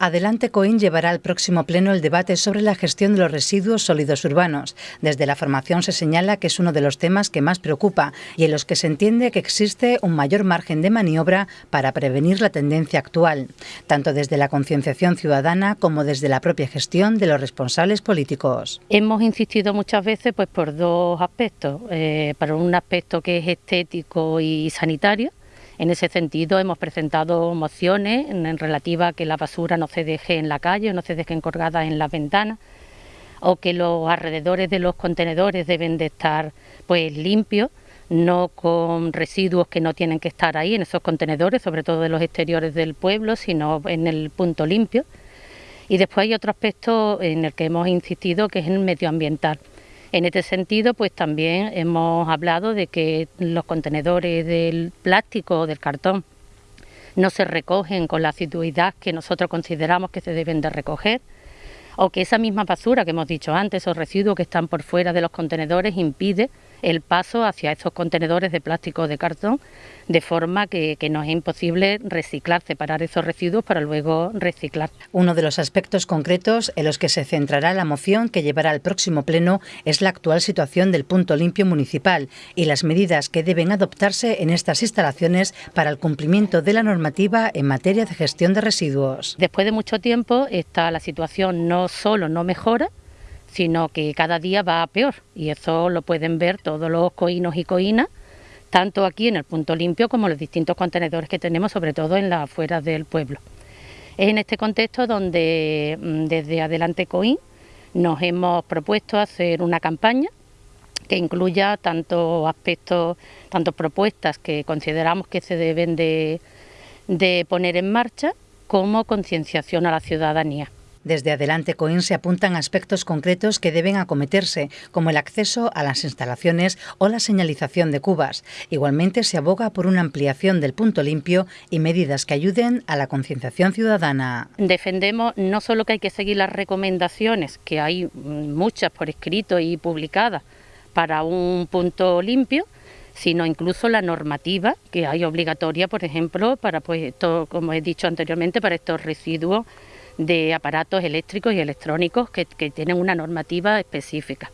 Adelante Coín llevará al próximo pleno el debate sobre la gestión de los residuos sólidos urbanos. Desde la formación se señala que es uno de los temas que más preocupa y en los que se entiende que existe un mayor margen de maniobra para prevenir la tendencia actual, tanto desde la concienciación ciudadana como desde la propia gestión de los responsables políticos. Hemos insistido muchas veces pues, por dos aspectos. Eh, para un aspecto que es estético y sanitario, en ese sentido, hemos presentado mociones en, relativa a que la basura no se deje en la calle, no se deje encorgada en las ventanas, o que los alrededores de los contenedores deben de estar pues limpios, no con residuos que no tienen que estar ahí en esos contenedores, sobre todo de los exteriores del pueblo, sino en el punto limpio. Y después hay otro aspecto en el que hemos insistido, que es el medioambiental. En este sentido, pues también hemos hablado de que los contenedores del plástico o del cartón no se recogen con la asiduidad que nosotros consideramos que se deben de recoger, o que esa misma basura que hemos dicho antes, esos residuos que están por fuera de los contenedores, impide el paso hacia esos contenedores de plástico o de cartón, de forma que, que, nos es imposible reciclar, separar esos residuos para luego reciclar. Uno de los aspectos concretos en los que se centrará la moción que llevará al próximo pleno es la actual situación del punto limpio municipal y las medidas que deben adoptarse en estas instalaciones para el cumplimiento de la normativa en materia de gestión de residuos. Después de mucho tiempo, esta, la situación no solo no mejora, sino que cada día va a peor y eso lo pueden ver todos los coínos y coínas, tanto aquí en el punto limpio como los distintos contenedores que tenemos, sobre todo en las afueras del pueblo. Es en este contexto donde mm, desde Adelante Coín nos hemos propuesto hacer una campaña que incluya tanto aspectos, tanto propuestas que consideramos que se deben de, de poner en marcha, como concienciación a la ciudadanía. Desde Adelante Coin se apuntan aspectos concretos que deben acometerse, como el acceso a las instalaciones o la señalización de cubas. Igualmente se aboga por una ampliación del punto limpio y medidas que ayuden a la concienciación ciudadana. Defendemos no solo que hay que seguir las recomendaciones, que hay muchas por escrito y publicadas para un punto limpio, sino incluso la normativa que hay obligatoria, por ejemplo, para pues como he dicho anteriormente, para estos residuos de aparatos eléctricos y electrónicos que, que tienen una normativa específica.